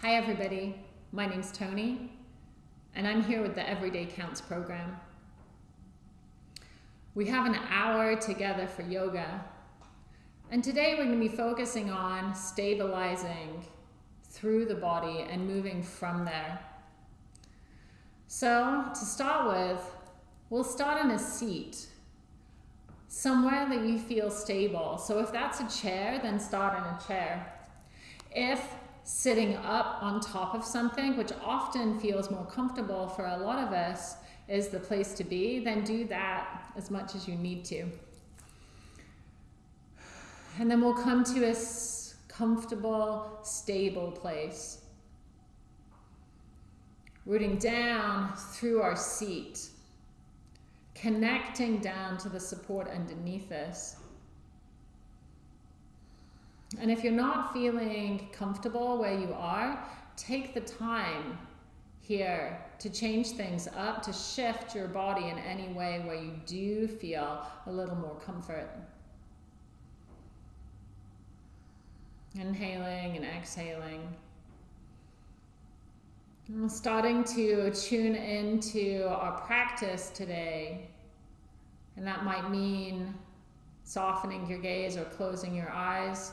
Hi, everybody. My name's Tony, and I'm here with the Everyday Counts program. We have an hour together for yoga, and today we're going to be focusing on stabilizing through the body and moving from there. So, to start with, we'll start in a seat, somewhere that you feel stable. So, if that's a chair, then start in a chair. If sitting up on top of something, which often feels more comfortable for a lot of us, is the place to be, then do that as much as you need to. And then we'll come to a comfortable, stable place. Rooting down through our seat, connecting down to the support underneath us. And if you're not feeling comfortable where you are, take the time here to change things up, to shift your body in any way where you do feel a little more comfort. Inhaling and exhaling. And starting to tune into our practice today. And that might mean softening your gaze or closing your eyes.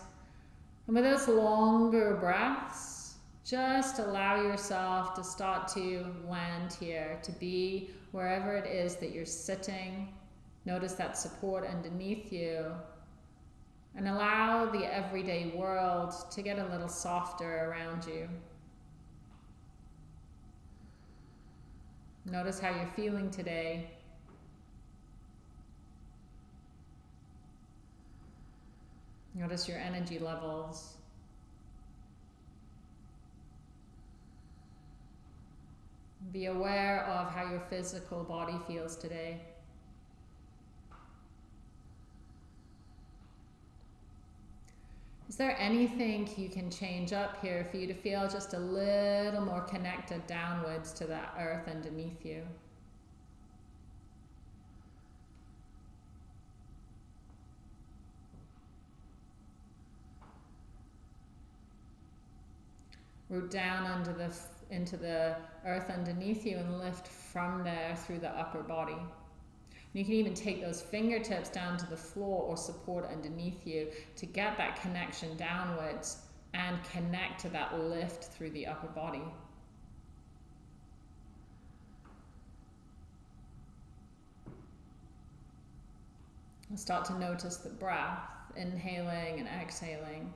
And with those longer breaths, just allow yourself to start to land here, to be wherever it is that you're sitting. Notice that support underneath you. And allow the everyday world to get a little softer around you. Notice how you're feeling today. Notice your energy levels. Be aware of how your physical body feels today. Is there anything you can change up here for you to feel just a little more connected downwards to that earth underneath you? Root down under the into the earth underneath you and lift from there through the upper body. And you can even take those fingertips down to the floor or support underneath you to get that connection downwards and connect to that lift through the upper body. start to notice the breath, inhaling and exhaling.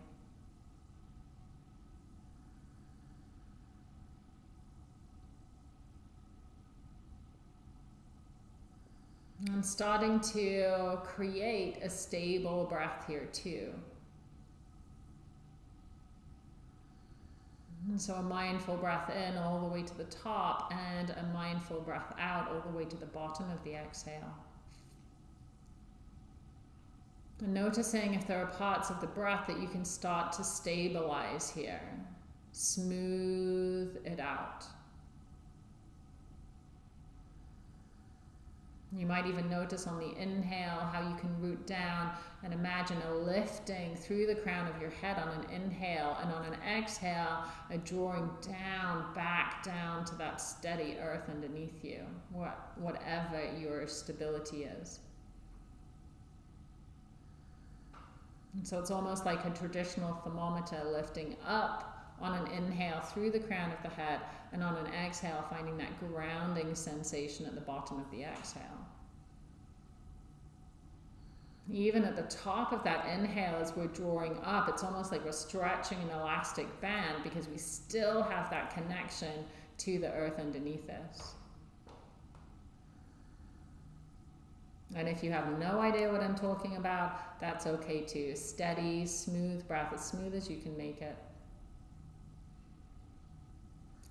I'm starting to create a stable breath here too. So a mindful breath in all the way to the top and a mindful breath out all the way to the bottom of the exhale. And noticing if there are parts of the breath that you can start to stabilize here. Smooth it out. You might even notice on the inhale how you can root down and imagine a lifting through the crown of your head on an inhale, and on an exhale, a drawing down, back down to that steady earth underneath you, what, whatever your stability is. And so it's almost like a traditional thermometer lifting up on an inhale through the crown of the head and on an exhale finding that grounding sensation at the bottom of the exhale. Even at the top of that inhale as we're drawing up, it's almost like we're stretching an elastic band because we still have that connection to the earth underneath us. And if you have no idea what I'm talking about, that's okay too. Steady, smooth breath, as smooth as you can make it.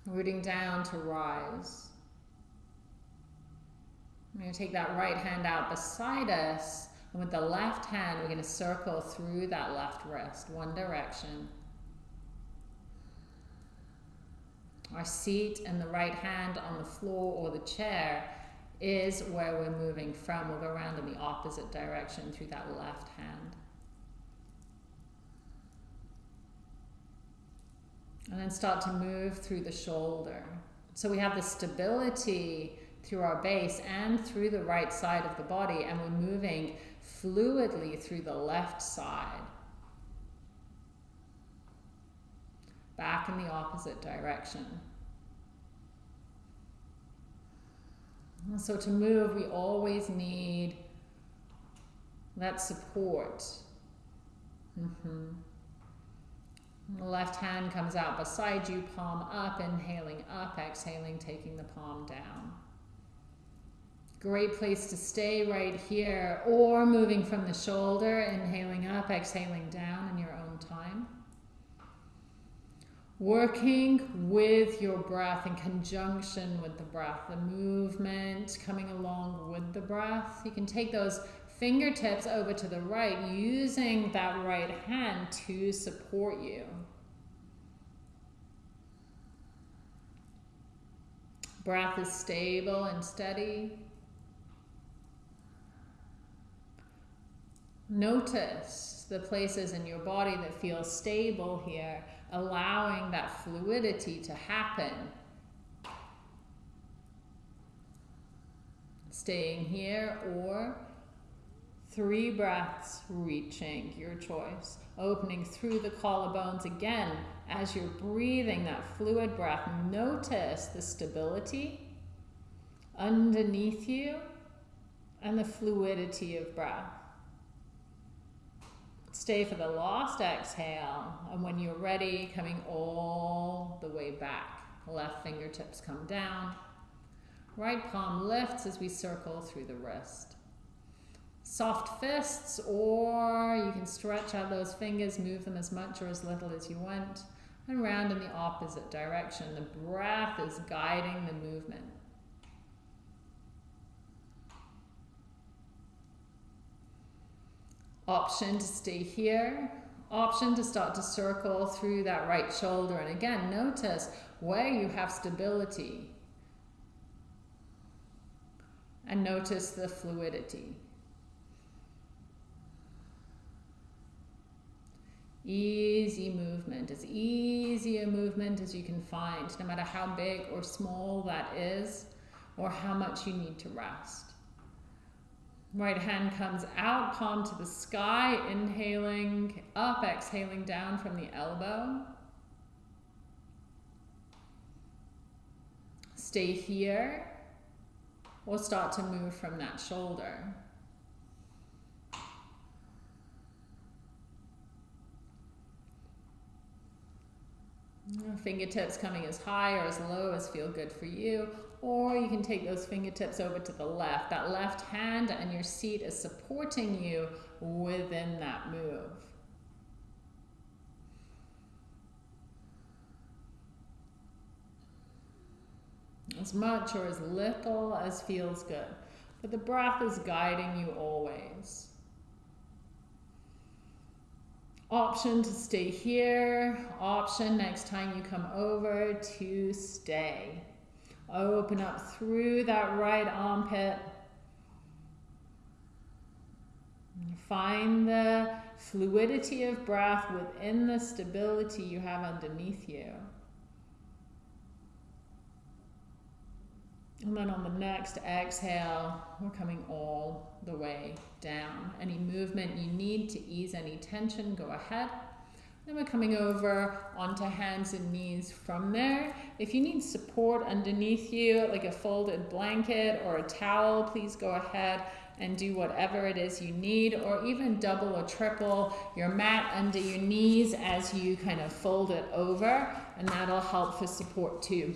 Rooting down to rise. I'm going to take that right hand out beside us. And with the left hand, we're going to circle through that left wrist, one direction. Our seat and the right hand on the floor or the chair is where we're moving from. We'll go around in the opposite direction through that left hand. And then start to move through the shoulder. So we have the stability through our base and through the right side of the body, and we're moving fluidly through the left side. Back in the opposite direction. So to move, we always need that support. Mm-hmm. The left hand comes out beside you, palm up, inhaling up, exhaling, taking the palm down. Great place to stay right here, or moving from the shoulder, inhaling up, exhaling down in your own time. Working with your breath in conjunction with the breath, the movement coming along with the breath. You can take those fingertips over to the right, using that right hand to support you. Breath is stable and steady. Notice the places in your body that feel stable here, allowing that fluidity to happen. Staying here or Three breaths, reaching, your choice. Opening through the collarbones again as you're breathing that fluid breath. Notice the stability underneath you and the fluidity of breath. Stay for the last exhale, and when you're ready, coming all the way back. Left fingertips come down. Right palm lifts as we circle through the wrist soft fists, or you can stretch out those fingers, move them as much or as little as you want, and round in the opposite direction. The breath is guiding the movement. Option to stay here. Option to start to circle through that right shoulder. And again, notice where you have stability. And notice the fluidity. Easy movement, as easy a movement as you can find, no matter how big or small that is, or how much you need to rest. Right hand comes out, palm to the sky, inhaling up, exhaling down from the elbow. Stay here, or start to move from that shoulder. Fingertips coming as high or as low as feel good for you. Or you can take those fingertips over to the left. That left hand and your seat is supporting you within that move. As much or as little as feels good. But the breath is guiding you always. Option to stay here. Option next time you come over to stay. Open up through that right armpit. Find the fluidity of breath within the stability you have underneath you. And then on the next exhale, we're coming all the way down. Any movement you need to ease any tension, go ahead. Then we're coming over onto hands and knees from there. If you need support underneath you, like a folded blanket or a towel, please go ahead and do whatever it is you need, or even double or triple your mat under your knees as you kind of fold it over, and that'll help for support too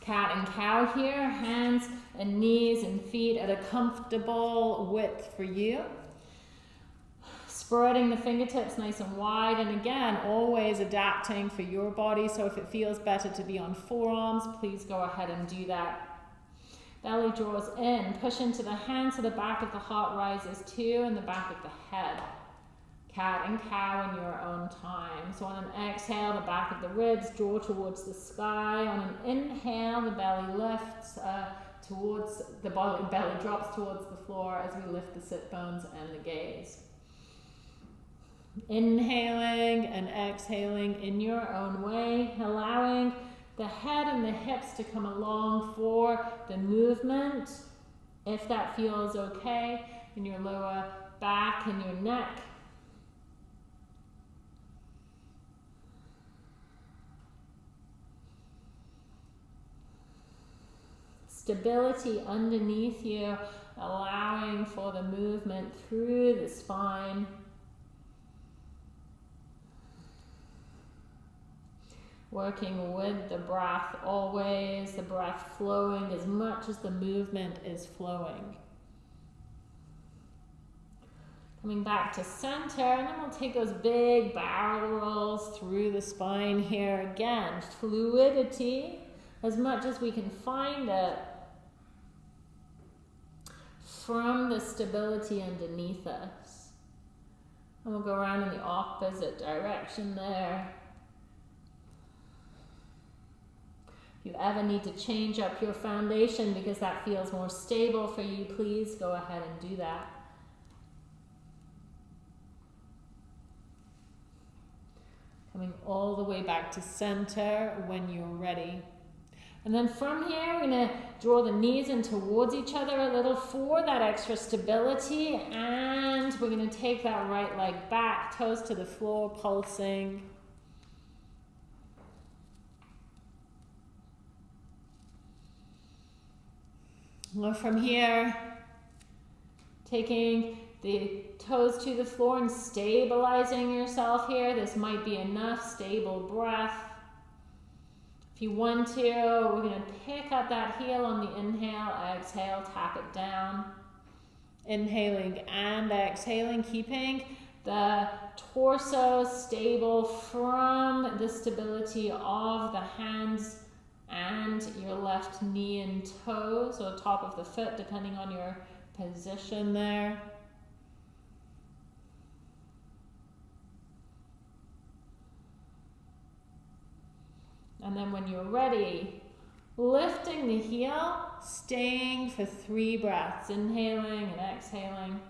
cat and cow here, hands and knees and feet at a comfortable width for you. Spreading the fingertips nice and wide, and again, always adapting for your body. So if it feels better to be on forearms, please go ahead and do that. Belly draws in, push into the hands so the back of the heart rises too, and the back of the head cat and cow in your own time. So on an exhale, the back of the ribs draw towards the sky. On an inhale, the belly lifts uh, towards, the belly, drops towards the floor as we lift the sit bones and the gaze. Inhaling and exhaling in your own way, allowing the head and the hips to come along for the movement, if that feels okay, in your lower back and your neck. Stability underneath you, allowing for the movement through the spine. Working with the breath always, the breath flowing as much as the movement is flowing. Coming back to center, and then we'll take those big barrel rolls through the spine here again. Fluidity, as much as we can find it from the stability underneath us. And we'll go around in the opposite direction there. If you ever need to change up your foundation because that feels more stable for you, please go ahead and do that. Coming all the way back to center when you're ready. And then from here, we're going to draw the knees in towards each other a little for that extra stability. And we're going to take that right leg back, toes to the floor, pulsing. Well, from here, taking the toes to the floor and stabilizing yourself here. This might be enough stable breath. If you want to, we're going to pick up that heel on the inhale, exhale, tap it down. Inhaling and exhaling, keeping the torso stable from the stability of the hands and your left knee and toes or top of the foot, depending on your position there. And then when you're ready, lifting the heel, staying for three breaths, inhaling and exhaling.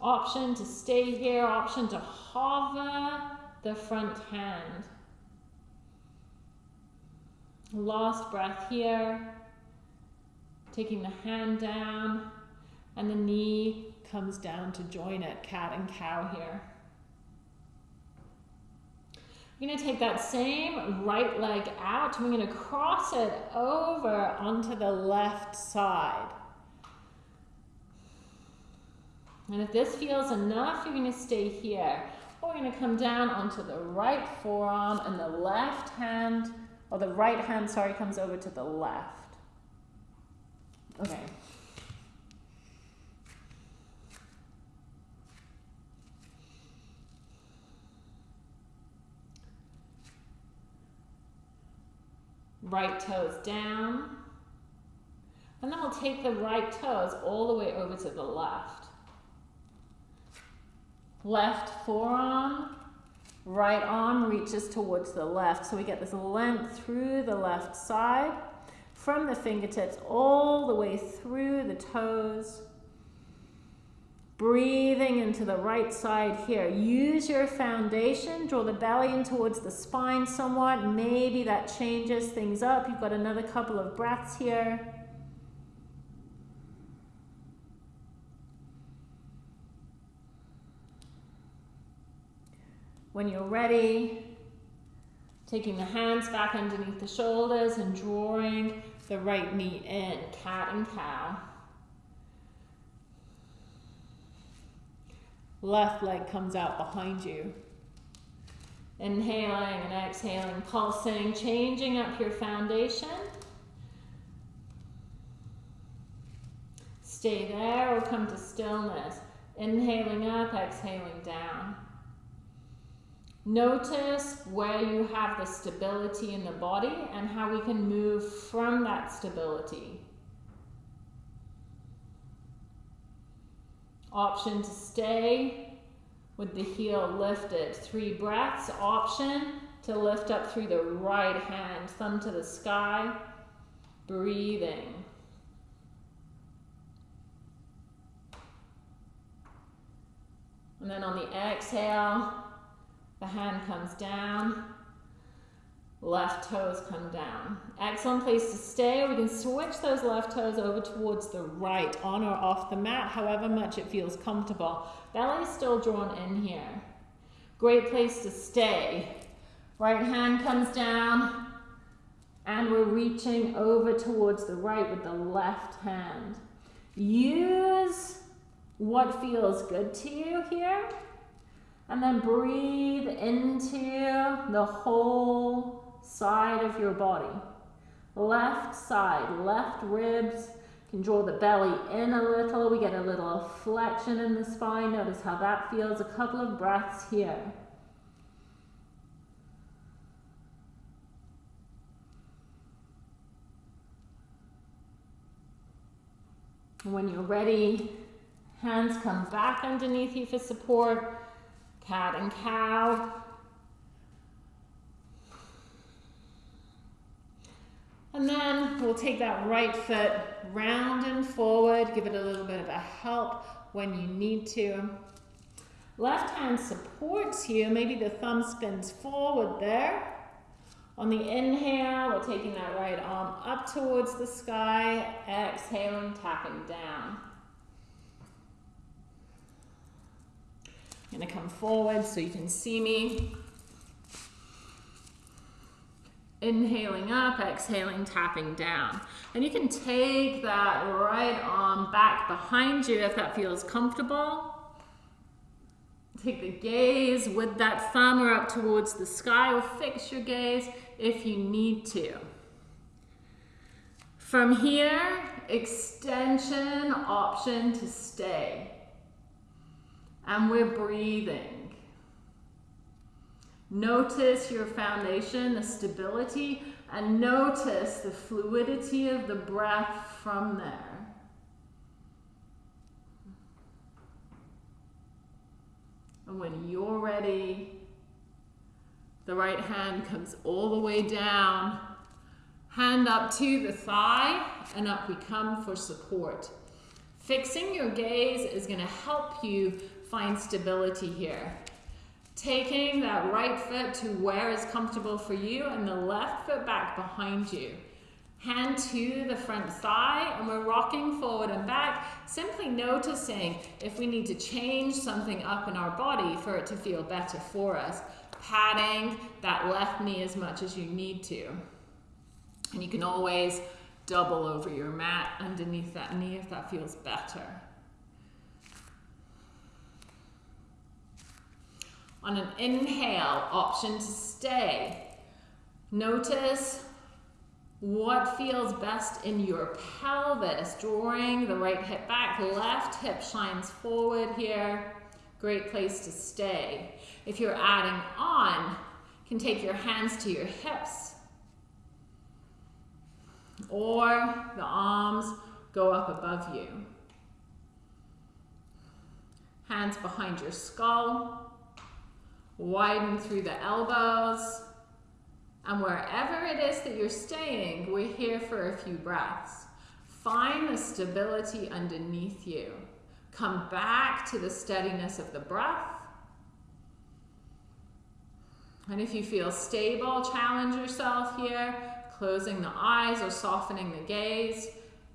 Option to stay here, option to hover the front hand. Last breath here. Taking the hand down and the knee comes down to join it, cat and cow here. Going to take that same right leg out and we're to cross it over onto the left side. And if this feels enough, you're to stay here. We're going to come down onto the right forearm and the left hand, or the right hand, sorry, comes over to the left. Okay. right toes down. And then we'll take the right toes all the way over to the left. Left forearm, right arm reaches towards the left. So we get this length through the left side, from the fingertips all the way through the toes. Breathing into the right side here. Use your foundation. Draw the belly in towards the spine somewhat. Maybe that changes things up. You've got another couple of breaths here. When you're ready, taking the hands back underneath the shoulders and drawing the right knee in, cat and cow. Left leg comes out behind you. Inhaling and exhaling, pulsing, changing up your foundation. Stay there or come to stillness. Inhaling up, exhaling down. Notice where you have the stability in the body and how we can move from that stability. Option to stay with the heel lifted. Three breaths. Option to lift up through the right hand, thumb to the sky. Breathing. And then on the exhale, the hand comes down, left toes come down. Excellent place to stay. We can switch those left toes over towards the right, on or off the mat, however much it feels comfortable. Belly still drawn in here. Great place to stay. Right hand comes down, and we're reaching over towards the right with the left hand. Use what feels good to you here. And then breathe into the whole side of your body. Left side, left ribs. can draw the belly in a little. We get a little flexion in the spine. Notice how that feels. A couple of breaths here. When you're ready, hands come back underneath you for support. Cat and cow. And then we'll take that right foot round and forward, give it a little bit of a help when you need to. Left hand supports you, maybe the thumb spins forward there. On the inhale, we're taking that right arm up towards the sky, exhaling, tapping down. I'm gonna come forward so you can see me. Inhaling up, exhaling, tapping down. And you can take that right arm back behind you if that feels comfortable. Take the gaze with that thumb or up towards the sky or fix your gaze if you need to. From here, extension option to stay. And we're breathing. Notice your foundation, the stability, and notice the fluidity of the breath from there. And when you're ready, the right hand comes all the way down, hand up to the thigh, and up we come for support. Fixing your gaze is going to help you find stability here. Taking that right foot to where is comfortable for you and the left foot back behind you. Hand to the front thigh and we're rocking forward and back, simply noticing if we need to change something up in our body for it to feel better for us. Patting that left knee as much as you need to. And you can always double over your mat underneath that knee if that feels better. On an inhale, option to stay. Notice what feels best in your pelvis, drawing the right hip back, left hip shines forward here. Great place to stay. If you're adding on, you can take your hands to your hips or the arms go up above you. Hands behind your skull, widen through the elbows, and wherever it is that you're staying, we're here for a few breaths. Find the stability underneath you. Come back to the steadiness of the breath. And if you feel stable, challenge yourself here, closing the eyes or softening the gaze.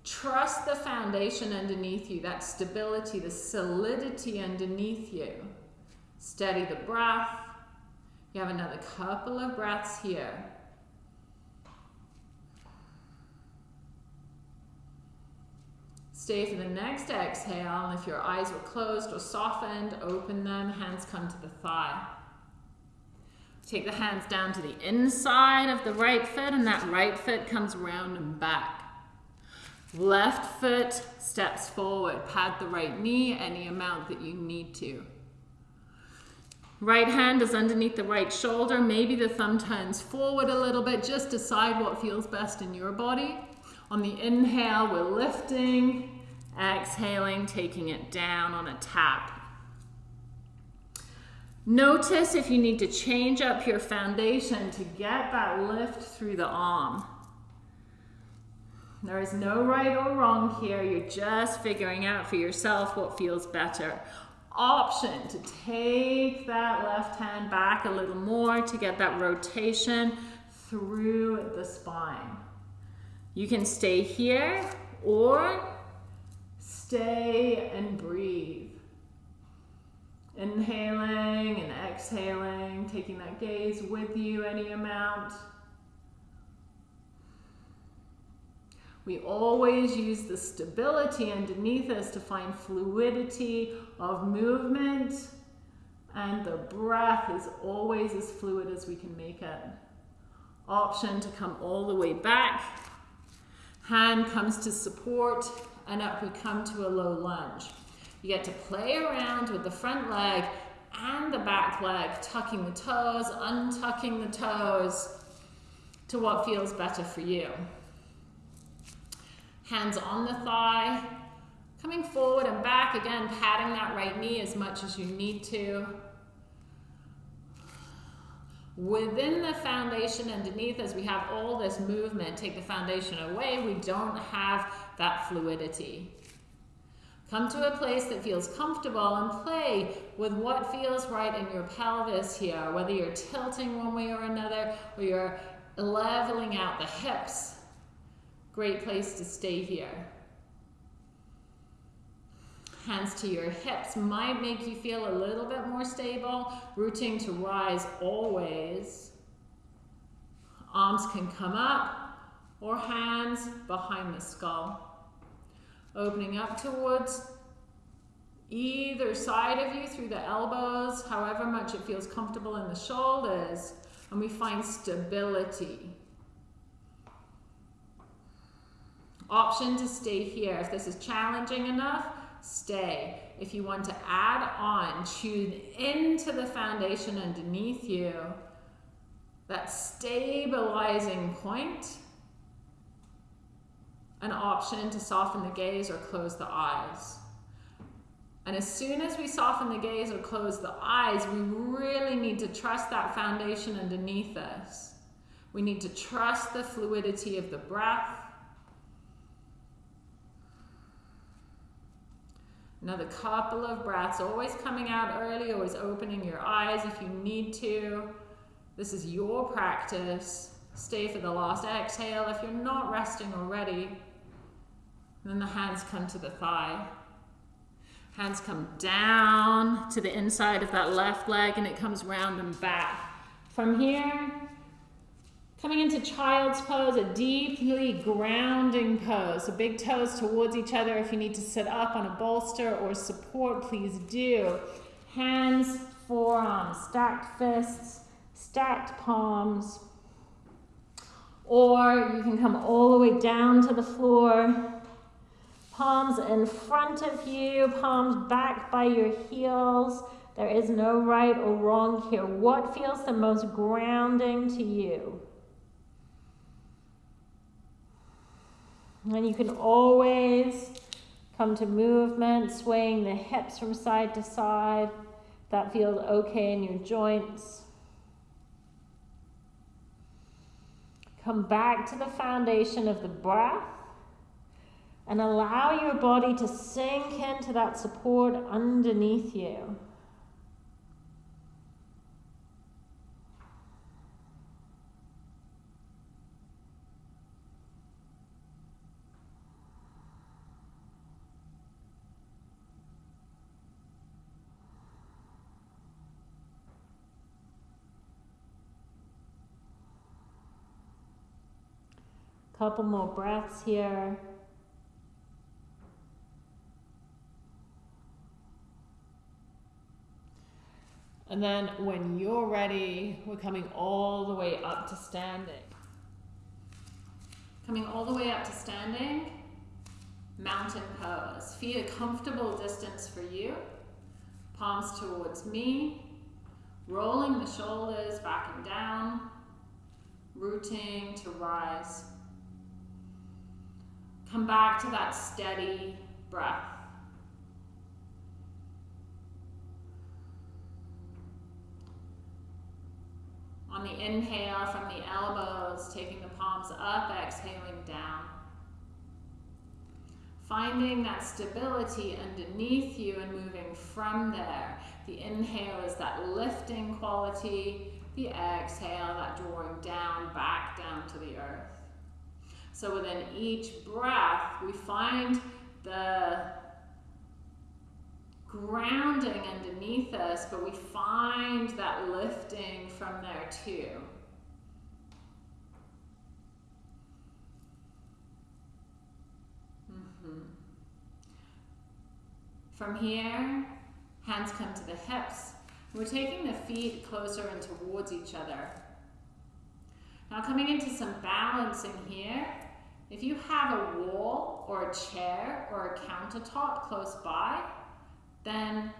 Trust the foundation underneath you, that stability, the solidity underneath you. Steady the breath. You have another couple of breaths here. Stay for the next exhale, and if your eyes were closed or softened, open them, hands come to the thigh. Take the hands down to the inside of the right foot, and that right foot comes round and back. Left foot steps forward. Pad the right knee any amount that you need to. Right hand is underneath the right shoulder. Maybe the thumb turns forward a little bit. Just decide what feels best in your body. On the inhale, we're lifting. Exhaling, taking it down on a tap. Notice if you need to change up your foundation to get that lift through the arm. There is no right or wrong here. You're just figuring out for yourself what feels better. Option to take that left hand back a little more to get that rotation through the spine. You can stay here or stay and breathe. Inhaling and exhaling, taking that gaze with you any amount. We always use the stability underneath us to find fluidity of movement and the breath is always as fluid as we can make it. Option to come all the way back. Hand comes to support and up we come to a low lunge. You get to play around with the front leg and the back leg, tucking the toes, untucking the toes to what feels better for you. Hands on the thigh, coming forward and back, again, patting that right knee as much as you need to. Within the foundation underneath, as we have all this movement, take the foundation away, we don't have that fluidity. Come to a place that feels comfortable and play with what feels right in your pelvis here, whether you're tilting one way or another or you're leveling out the hips. Great place to stay here. Hands to your hips might make you feel a little bit more stable. Rooting to rise always. Arms can come up or hands behind the skull opening up towards either side of you through the elbows, however much it feels comfortable in the shoulders, and we find stability. Option to stay here. If this is challenging enough, stay. If you want to add on, tune into the foundation underneath you, that stabilizing point, an option to soften the gaze or close the eyes. And as soon as we soften the gaze or close the eyes, we really need to trust that foundation underneath us. We need to trust the fluidity of the breath. Another couple of breaths, always coming out early, always opening your eyes if you need to. This is your practice. Stay for the last exhale if you're not resting already. Then the hands come to the thigh. Hands come down to the inside of that left leg and it comes round and back. From here, coming into child's pose, a deeply grounding pose. So big toes towards each other. If you need to sit up on a bolster or support, please do. Hands, forearms, stacked fists, stacked palms. Or you can come all the way down to the floor Palms in front of you, palms back by your heels. There is no right or wrong here. What feels the most grounding to you? And you can always come to movement, swaying the hips from side to side. That feels okay in your joints. Come back to the foundation of the breath and allow your body to sink into that support underneath you. Couple more breaths here. And then when you're ready, we're coming all the way up to standing. Coming all the way up to standing, mountain pose. Feet a comfortable distance for you. Palms towards me. Rolling the shoulders back and down. Rooting to rise. Come back to that steady breath. On the inhale from the elbows, taking the palms up, exhaling down. Finding that stability underneath you and moving from there. The inhale is that lifting quality. The exhale, that drawing down, back down to the earth. So within each breath, we find the grounding underneath us, but we find that lifting from there too. Mm-hmm. From here, hands come to the hips. We're taking the feet closer and towards each other. Now coming into some balancing here, if you have a wall or a chair or a countertop close by, then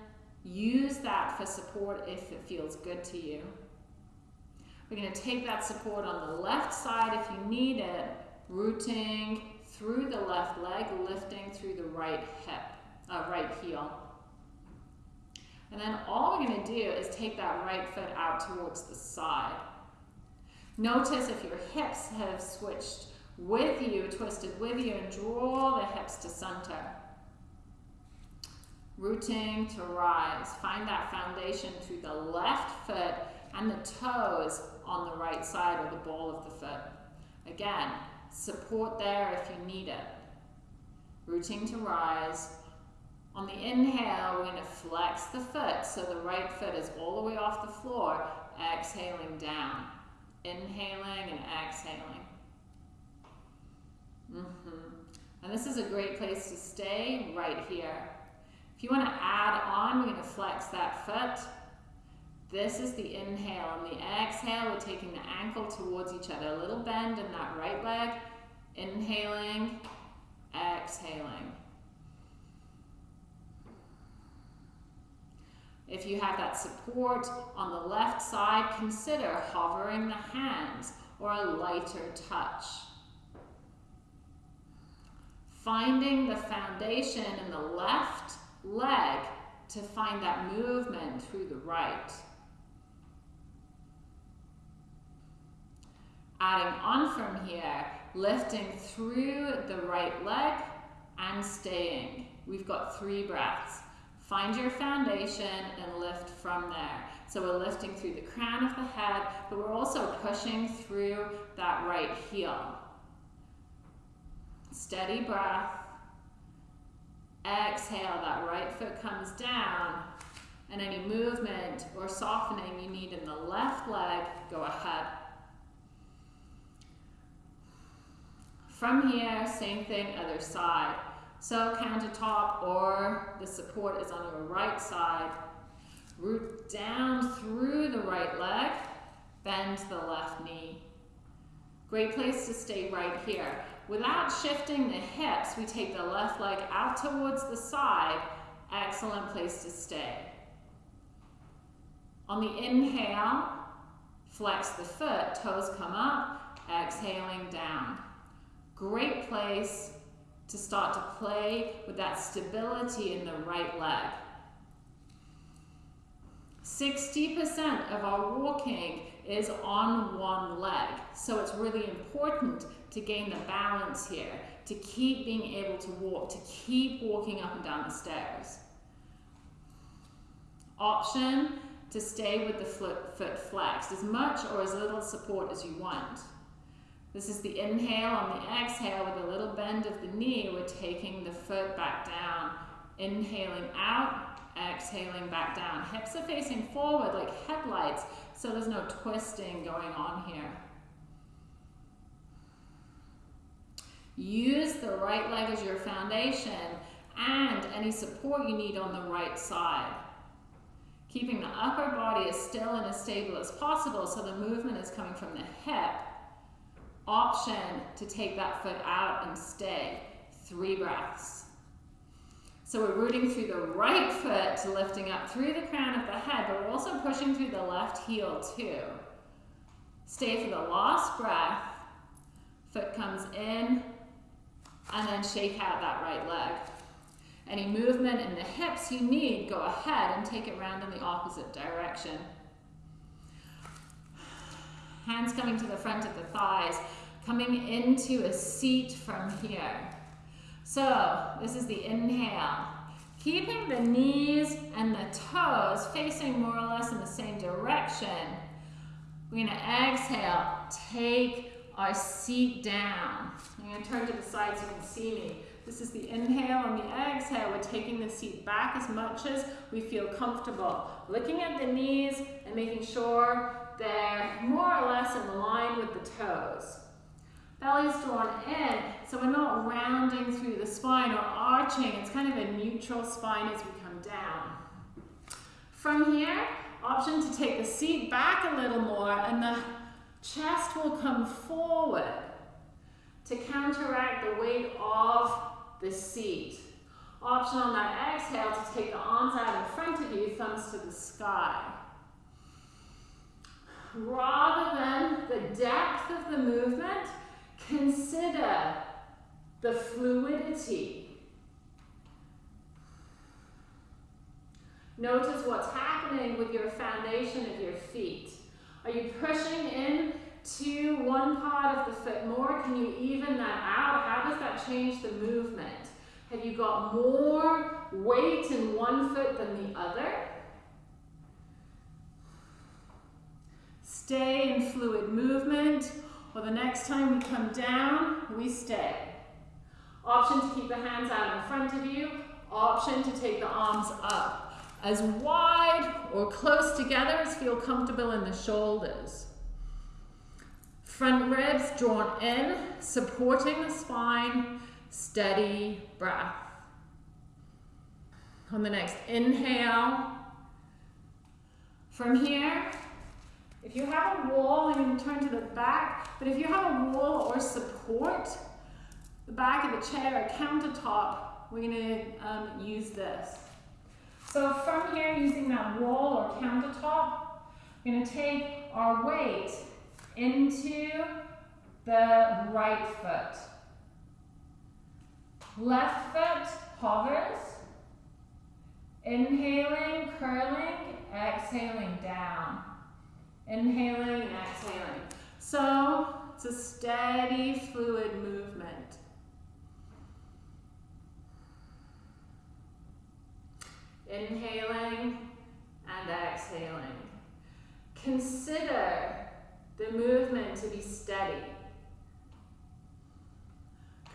use that for support if it feels good to you. We're going to take that support on the left side if you need it, rooting through the left leg, lifting through the right hip, uh, right heel. And then all we're going to do is take that right foot out towards the side. Notice if your hips have switched with you, twisted with you, and draw the hips to center. Rooting to rise. Find that foundation through the left foot and the toes on the right side or the ball of the foot. Again, support there if you need it. Rooting to rise. On the inhale, we're going to flex the foot so the right foot is all the way off the floor, exhaling down. Inhaling and exhaling. Mm -hmm. And this is a great place to stay right here. If you want to add on, we're going to flex that foot. This is the inhale. On the exhale, we're taking the ankle towards each other. A little bend in that right leg. Inhaling, exhaling. If you have that support on the left side, consider hovering the hands or a lighter touch finding the foundation in the left leg to find that movement through the right. Adding on from here, lifting through the right leg and staying. We've got three breaths. Find your foundation and lift from there. So we're lifting through the crown of the head, but we're also pushing through that right heel. Steady breath. Exhale, that right foot comes down. And any movement or softening you need in the left leg, go ahead. From here, same thing, other side. So countertop or the support is on your right side. Root down through the right leg, bend the left knee. Great place to stay right here. Without shifting the hips, we take the left leg out towards the side. Excellent place to stay. On the inhale, flex the foot, toes come up, exhaling down. Great place to start to play with that stability in the right leg. 60% of our walking is on one leg. So it's really important to gain the balance here, to keep being able to walk, to keep walking up and down the stairs. Option to stay with the foot, foot flexed, as much or as little support as you want. This is the inhale. On the exhale, with a little bend of the knee, we're taking the foot back down. Inhaling out, exhaling back down. Hips are facing forward like headlights, so there's no twisting going on here. Use the right leg as your foundation and any support you need on the right side. Keeping the upper body as still and as stable as possible so the movement is coming from the hip. Option to take that foot out and stay. Three breaths. So we're rooting through the right foot, to lifting up through the crown of the head, but we're also pushing through the left heel too. Stay for the last breath. Foot comes in, and then shake out that right leg. Any movement in the hips you need, go ahead and take it round in the opposite direction. Hands coming to the front of the thighs, coming into a seat from here. So this is the inhale. Keeping the knees and the toes facing more or less in the same direction. We're to exhale, take our seat down. I'm going to turn to the side so you can see me. This is the inhale and the exhale. We're taking the seat back as much as we feel comfortable. Looking at the knees and making sure they're more or less in line with the toes. Belly's drawn in, so we're not rounding through the spine or arching. It's kind of a neutral spine as we come down. From here, option to take the seat back a little more and the chest will come forward to counteract the weight of the seat. Option on that exhale to take the arms out in front of you, thumbs to the sky. Rather than the depth of the movement, consider the fluidity. Notice what's happening with your foundation of your feet. Are you pushing in to one part of the foot more? Can you even that out? How does that change the movement? Have you got more weight in one foot than the other? Stay in fluid movement, or the next time we come down, we stay. Option to keep the hands out in front of you. Option to take the arms up as wide or close together as feel comfortable in the shoulders. Front ribs drawn in, supporting the spine, steady breath. On the next inhale, from here, if you have a wall, going to turn to the back, but if you have a wall or support, the back of the chair, a countertop, we're going to um, use this. So from here, using that wall or countertop, we're going to take our weight into the right foot. Left foot hovers. Inhaling, curling, exhaling down. Inhaling exhaling. So it's a steady, fluid movement. Inhaling and exhaling. Consider the movement to be steady.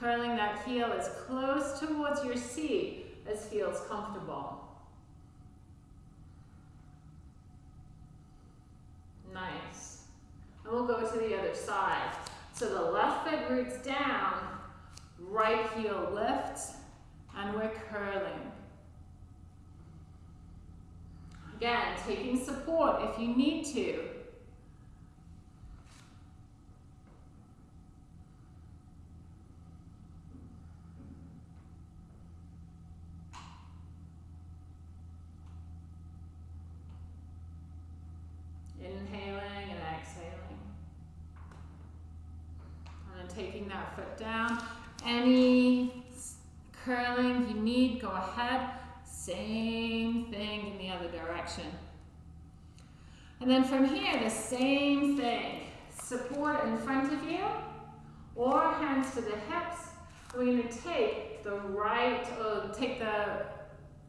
Curling that heel as close towards your seat as feels comfortable. Nice. And we'll go to the other side. So the left foot roots down, right heel lifts, and we're curling. Again, taking support if you need to. Inhaling and exhaling. And then taking that foot down. Any curling you need, go ahead. Same thing in the other direction. And then from here, the same thing. Support in front of you or hands to the hips. We're going to take the right, or take the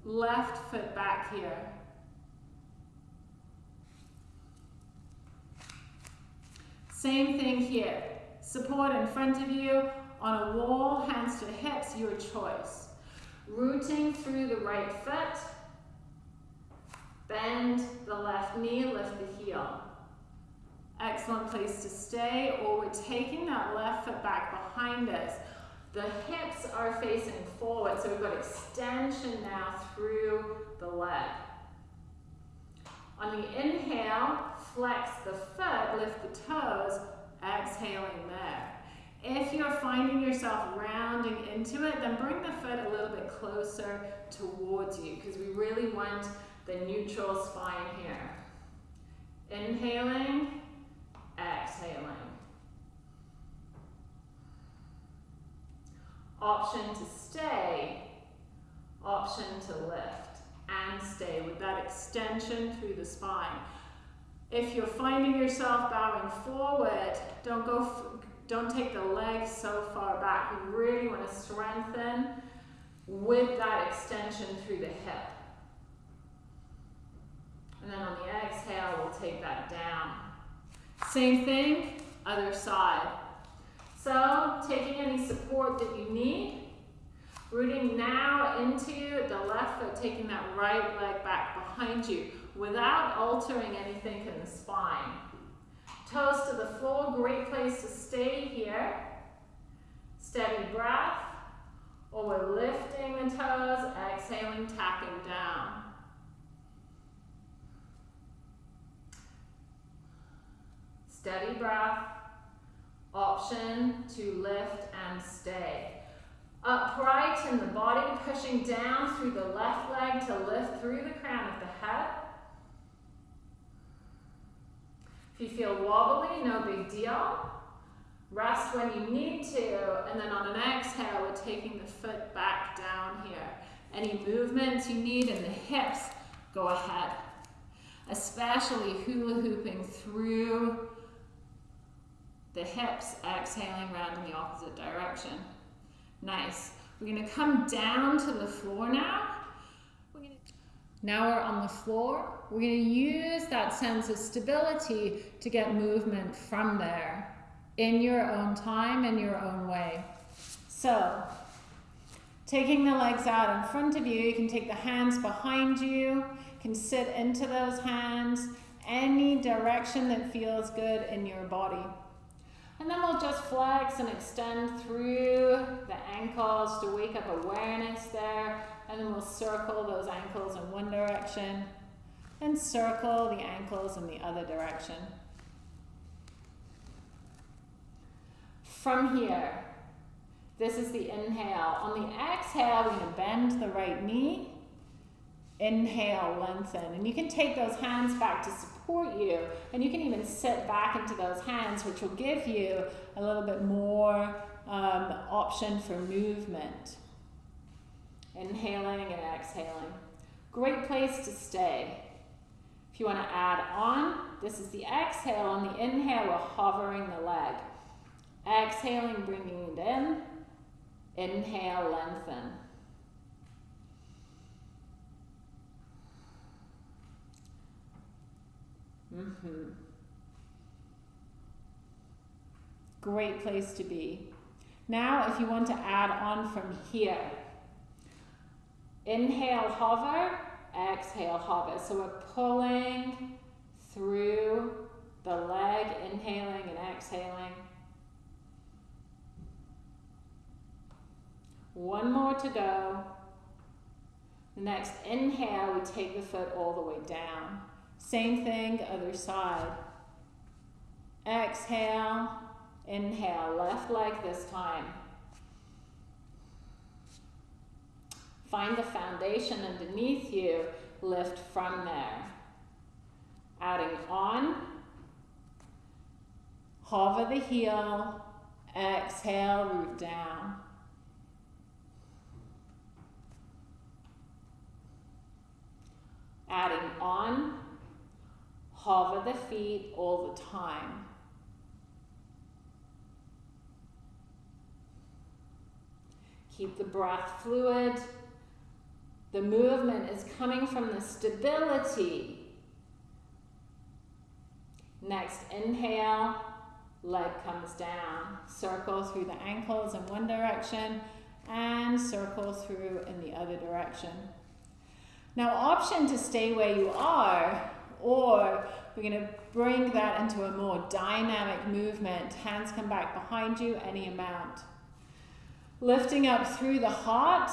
left foot back here. Same thing here. Support in front of you on a wall, hands to hips, your choice. Rooting through the right foot. Bend the left knee, lift the heel. Excellent place to stay, or we're taking that left foot back behind us. The hips are facing forward, so we've got extension now through the leg. On the inhale, flex the foot, lift the toes, exhaling there. If you're finding yourself rounding into it, then bring the foot a little bit closer towards you because we really want the neutral spine here. Inhaling, exhaling. Option to stay, option to lift and stay with that extension through the spine. If you're finding yourself bowing forward, don't go Don't take the legs so far back. You really want to strengthen with that extension through the hip. And then on the exhale, we'll take that down. Same thing, other side. So taking any support that you need, rooting now into the left foot, taking that right leg back behind you without altering anything in the spine. Toes to the floor, great place to stay here. Steady breath, or we're lifting the toes, exhaling, tapping down. Steady breath, option to lift and stay. Upright in the body, pushing down through the left leg to lift through the crown of the head. If you feel wobbly, no big deal. Rest when you need to, and then on an exhale, we're taking the foot back down here. Any movements you need in the hips, go ahead. Especially hula hooping through the hips, exhaling round in the opposite direction. Nice. We're gonna come down to the floor now. We're now we're on the floor. We're gonna use that sense of stability to get movement from there in your own time, in your own way. So, taking the legs out in front of you, you can take the hands behind you can sit into those hands, any direction that feels good in your body. And then we'll just flex and extend through the ankles to wake up awareness there. And then we'll circle those ankles in one direction and circle the ankles in the other direction. From here, this is the inhale. On the exhale, we're going to bend the right knee. Inhale, lengthen. And you can take those hands back to support you. And you can even sit back into those hands, which will give you a little bit more um, option for movement. Inhaling and exhaling. Great place to stay. If you want to add on, this is the exhale. On the inhale, we're hovering the leg. Exhaling, bringing it in. Inhale, lengthen. Mm-hmm. Great place to be. Now, if you want to add on from here, inhale, hover, exhale, hover. So we're pulling through the leg, inhaling and exhaling. One more to go. The next inhale, we take the foot all the way down. Same thing, other side. Exhale, inhale, left leg this time. Find the foundation underneath you, lift from there. Adding on, hover the heel, exhale, root down. Adding on, hover the feet all the time. Keep the breath fluid. The movement is coming from the stability. Next, inhale, leg comes down. Circle through the ankles in one direction and circle through in the other direction. Now option to stay where you are or we're going to bring that into a more dynamic movement. Hands come back behind you, any amount. Lifting up through the heart,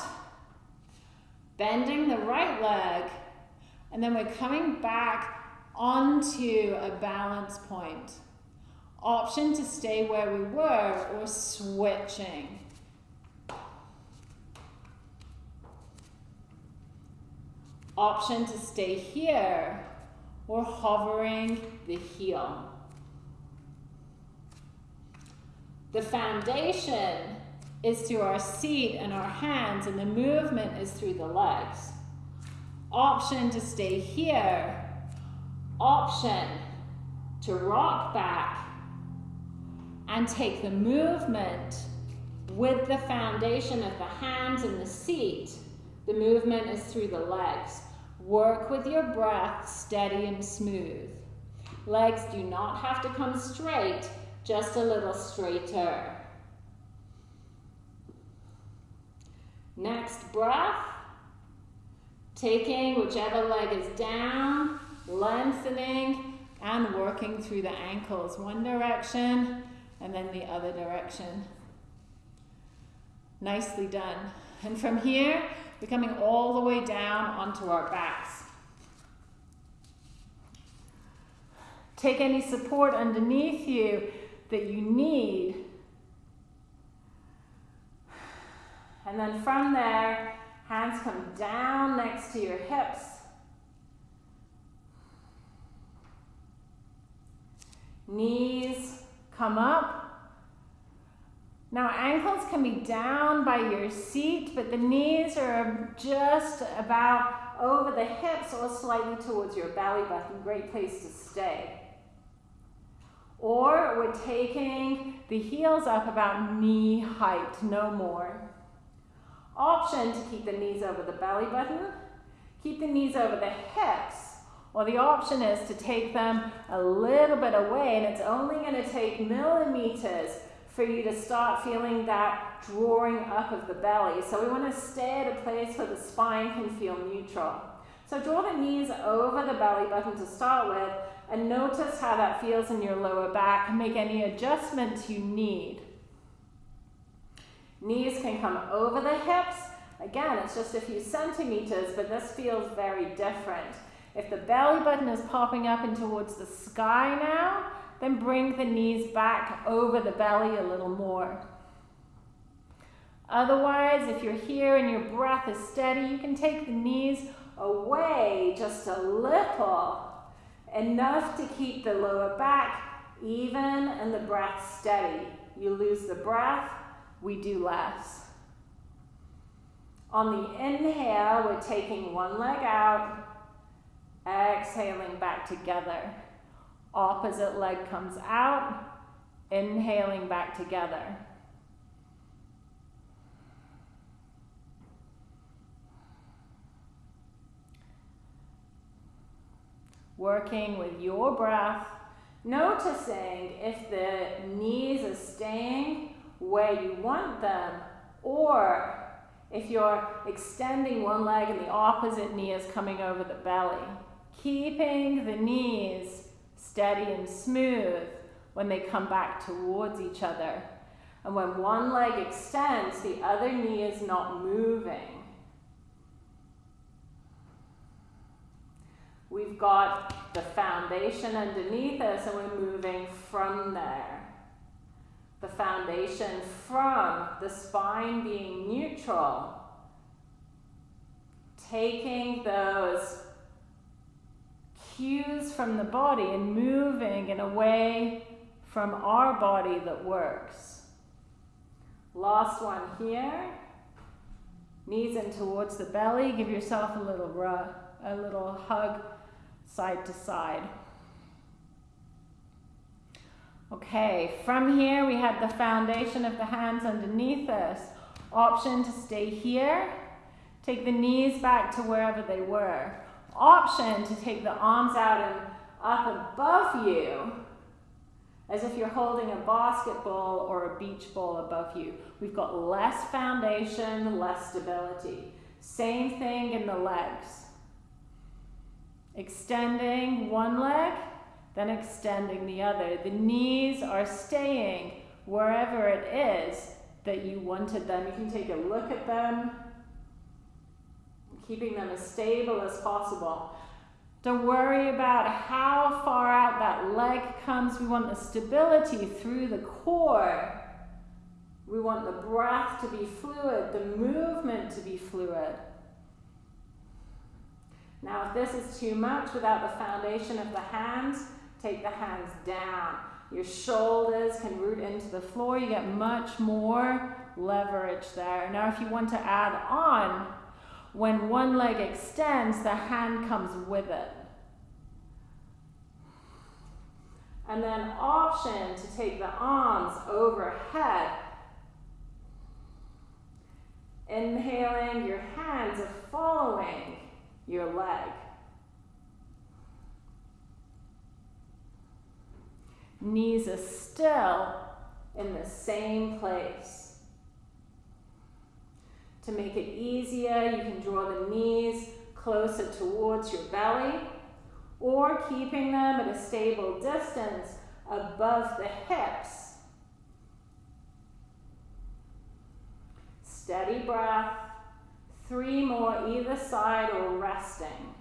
bending the right leg, and then we're coming back onto a balance point. Option to stay where we were or switching. option to stay here or hovering the heel. The foundation is through our seat and our hands, and the movement is through the legs. Option to stay here. Option to rock back And take the movement with the foundation of the hands and the seat. The movement is through the legs. Work with your breath steady and smooth. Legs do not have to come straight, just a little straighter. Next breath, taking whichever leg is down, lengthening and working through the ankles. One direction and then the other direction. Nicely done. And from here, we're coming all the way down onto our backs. Take any support underneath you that you need. And then from there, hands come down next to your hips. Knees come up. Now ankles can be down by your seat, but the knees are just about over the hips or slightly towards your belly button. Great place to stay. Or we're taking the heels up about knee height, no more. Option to keep the knees over the belly button, keep the knees over the hips, or the option is to take them a little bit away, and it's only going to take millimeters for you to start feeling that drawing up of the belly. So we want to stay at a place where the spine can feel neutral. So draw the knees over the belly button to start with, and notice how that feels in your lower back. Make any adjustments you need. Knees can come over the hips. Again, it's just a few centimeters, but this feels very different. If the belly button is popping up and towards the sky now, then bring the knees back over the belly a little more. Otherwise, if you're here and your breath is steady, you can take the knees away just a little enough to keep the lower back even and the breath steady. You lose the breath, we do less. On the inhale, we're taking one leg out, exhaling back together. Opposite leg comes out, inhaling back together. working with your breath, noticing if the knees are staying where you want them, or if you're extending one leg and the opposite knee is coming over the belly. Keeping the knees steady and smooth when they come back towards each other. And when one leg extends, the other knee is not moving. We've got the foundation underneath us and we're moving from there. The foundation from the spine being neutral. Taking those cues from the body and moving in a way from our body that works. Last one here. Knees in towards the belly. Give yourself a little a little hug side to side. Okay, from here we have the foundation of the hands underneath us. Option to stay here. Take the knees back to wherever they were. Option to take the arms out and up above you as if you're holding a basketball or a beach ball above you. We've got less foundation, less stability. Same thing in the legs. Extending one leg, then extending the other. The knees are staying wherever it is that you wanted them. You can take a look at them, keeping them as stable as possible. Don't worry about how far out that leg comes. We want the stability through the core. We want the breath to be fluid, the movement to be fluid. Now, if this is too much without the foundation of the hands, take the hands down. Your shoulders can root into the floor. You get much more leverage there. Now, if you want to add on, when one leg extends, the hand comes with it. And then option to take the arms overhead. Inhaling, your hands are following your leg. Knees are still in the same place. To make it easier, you can draw the knees closer towards your belly or keeping them at a stable distance above the hips. Steady breath, three more either side or resting.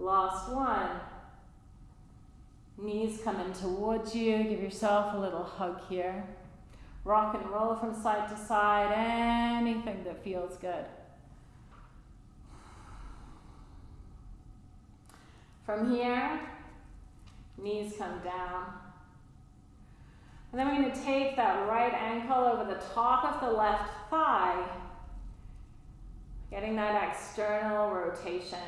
Last one. Knees coming towards you. Give yourself a little hug here. Rock and roll from side to side. Anything that feels good. From here, knees come down. And then we're going to take that right ankle over the top of the left thigh, getting that external rotation.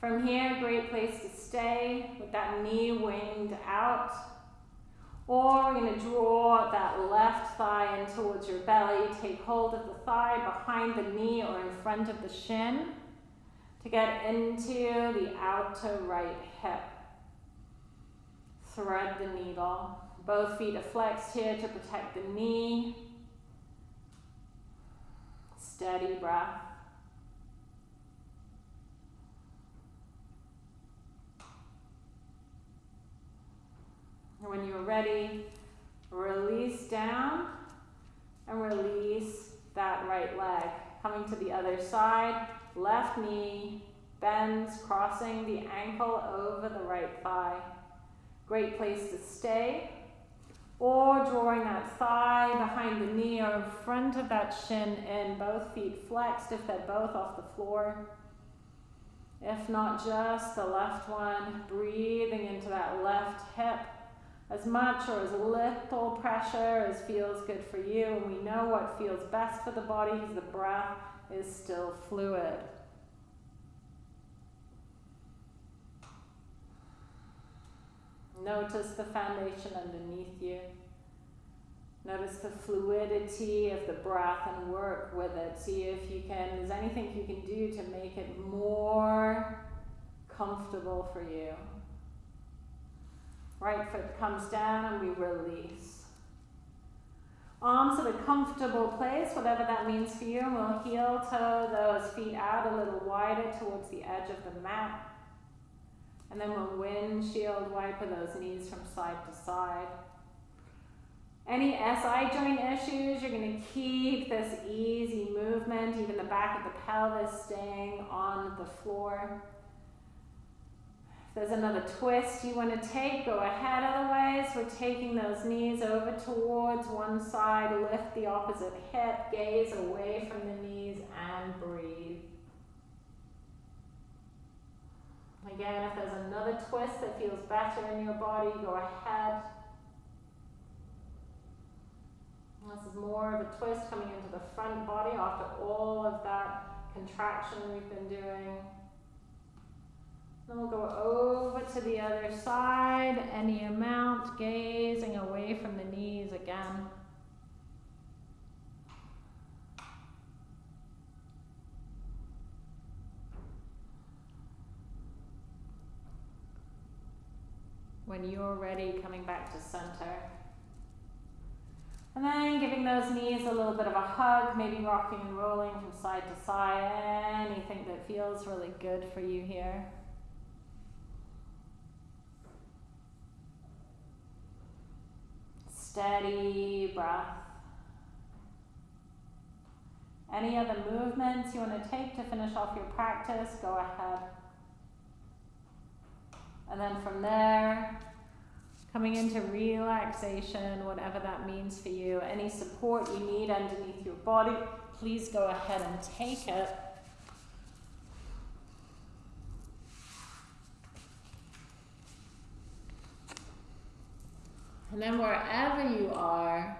From here, great place to stay with that knee winged out. Or we're going to draw that left thigh in towards your belly. Take hold of the thigh behind the knee or in front of the shin to get into the outer right hip. Thread the needle. Both feet are flexed here to protect the knee. Steady breath. When you're ready, release down and release that right leg. Coming to the other side, left knee bends, crossing the ankle over the right thigh. Great place to stay. Or drawing that thigh behind the knee or in front of that shin in, both feet flexed if they're both off the floor. If not just the left one, breathing into that left hip as much or as little pressure as feels good for you. And we know what feels best for the body because the breath is still fluid. Notice the foundation underneath you. Notice the fluidity of the breath and work with it. See if you can, there's anything you can do to make it more comfortable for you. Right foot comes down and we release. Arms at a comfortable place, whatever that means for you, we'll heel toe those feet out a little wider towards the edge of the mat. And then we'll windshield wiper those knees from side to side. Any SI joint issues, you're going to keep this easy movement, even the back of the pelvis staying on the floor. If there's another twist you want to take, go ahead. Otherwise, we're taking those knees over towards one side, lift the opposite hip, gaze away from the knees, and breathe. Again, if there's another twist that feels better in your body, go ahead. This is more of a twist coming into the front body after all of that contraction we've been doing. We'll go over to the other side, any amount, gazing away from the knees again. When you're ready, coming back to center. And then giving those knees a little bit of a hug, maybe rocking and rolling from side to side, anything that feels really good for you here. Steady breath. Any other movements you want to take to finish off your practice, go ahead. And then from there, coming into relaxation, whatever that means for you. Any support you need underneath your body, please go ahead and take it. And then wherever you are,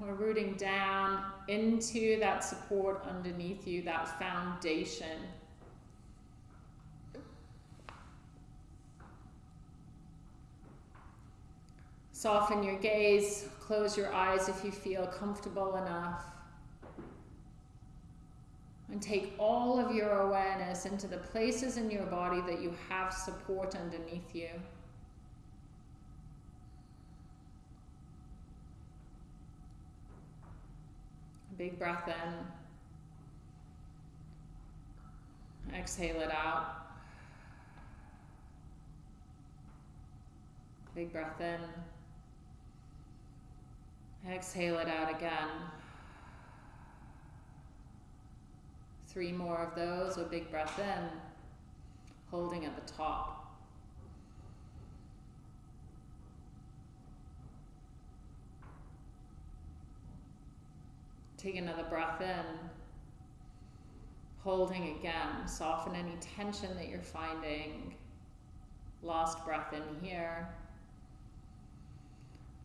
We're rooting down into that support underneath you, that foundation. Soften your gaze, close your eyes if you feel comfortable enough. And take all of your awareness into the places in your body that you have support underneath you. Big breath in. Exhale it out. Big breath in. Exhale it out again. Three more of those, a big breath in, holding at the top. Take another breath in, holding again. Soften any tension that you're finding. Last breath in here.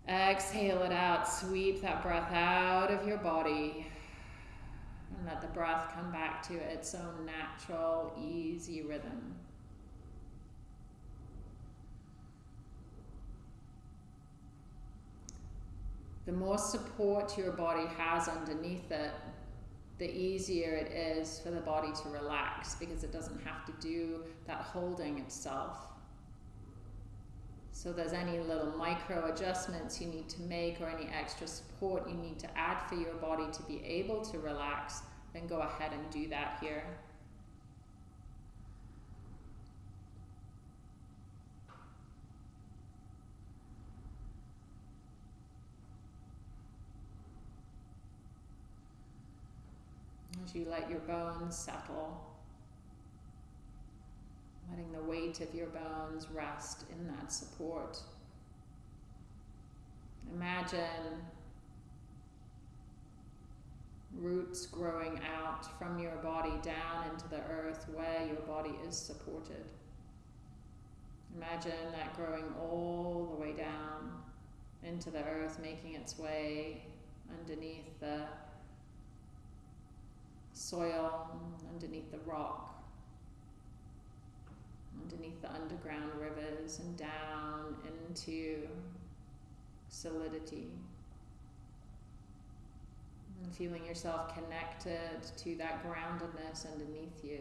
Exhale it out. Sweep that breath out of your body. And let the breath come back to its own natural, easy rhythm. The more support your body has underneath it, the easier it is for the body to relax because it doesn't have to do that holding itself. So there's any little micro adjustments you need to make or any extra support you need to add for your body to be able to relax, then go ahead and do that here. As you let your bones settle letting the weight of your bones rest in that support. Imagine roots growing out from your body down into the earth where your body is supported. Imagine that growing all the way down into the earth, making its way underneath the soil, underneath the rock underneath the underground rivers and down into solidity. And feeling yourself connected to that groundedness underneath you.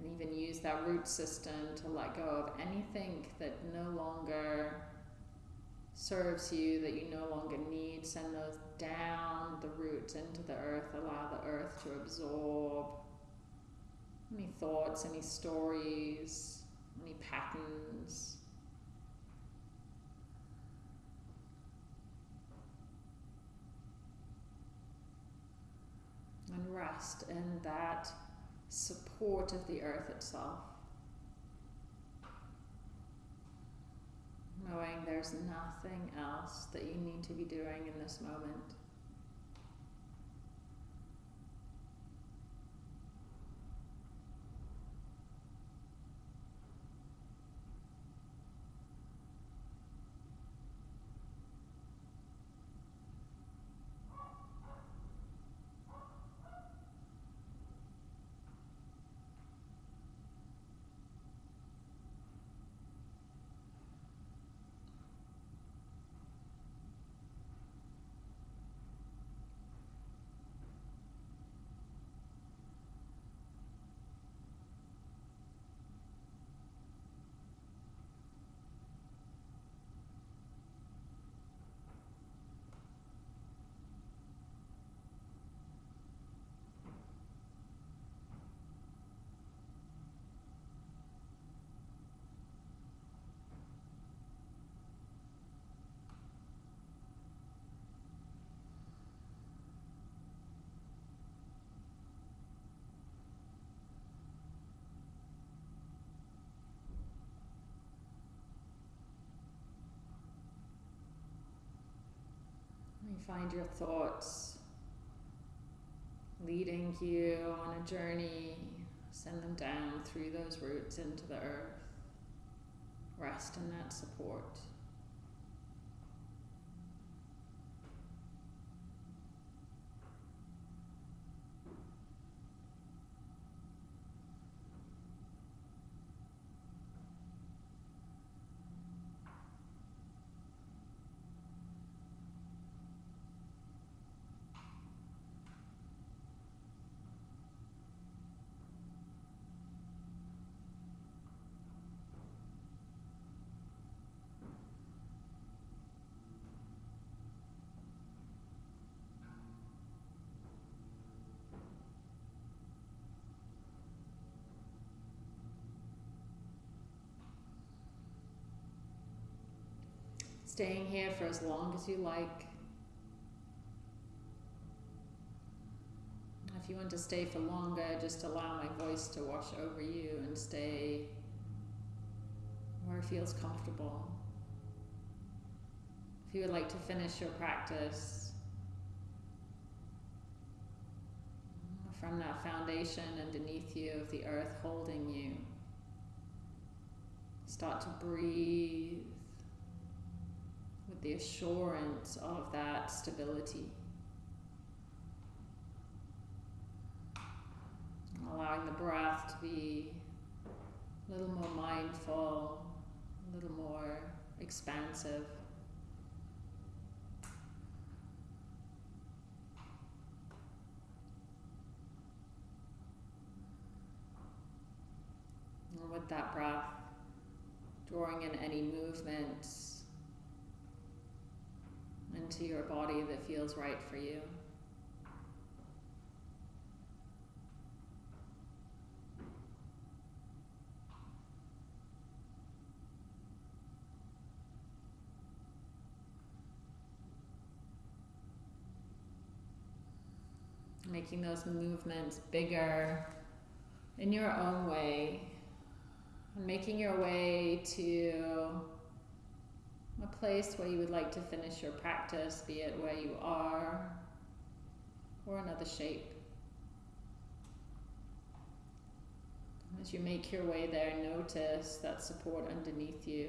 You can even use that root system to let go of anything that no longer serves you that you no longer need, send those down the roots into the earth. Allow the earth to absorb any thoughts, any stories, any patterns. And rest in that support of the earth itself. Knowing there's nothing else that you need to be doing in this moment. Find your thoughts leading you on a journey. Send them down through those roots into the earth. rest in that support. Staying here for as long as you like. If you want to stay for longer, just allow my voice to wash over you and stay where it feels comfortable. If you would like to finish your practice from that foundation underneath you of the earth holding you, start to breathe the assurance of that stability. Allowing the breath to be a little more mindful, a little more expansive. And with that breath, drawing in any movements into your body that feels right for you. Making those movements bigger in your own way, making your way to a place where you would like to finish your practice, be it where you are or another shape. As you make your way there, notice that support underneath you.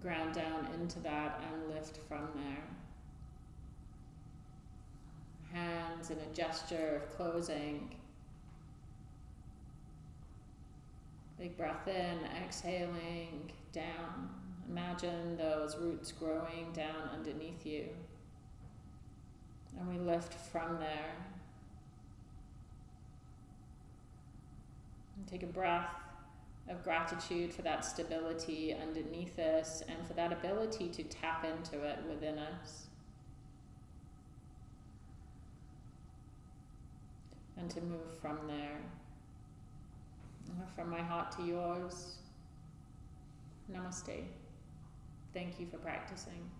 Ground down into that and lift from there. Hands in a gesture of closing. Big breath in, exhaling down. Imagine those roots growing down underneath you. And we lift from there. And take a breath of gratitude for that stability underneath us and for that ability to tap into it within us. And to move from there. From my heart to yours. Namaste. Thank you for practicing.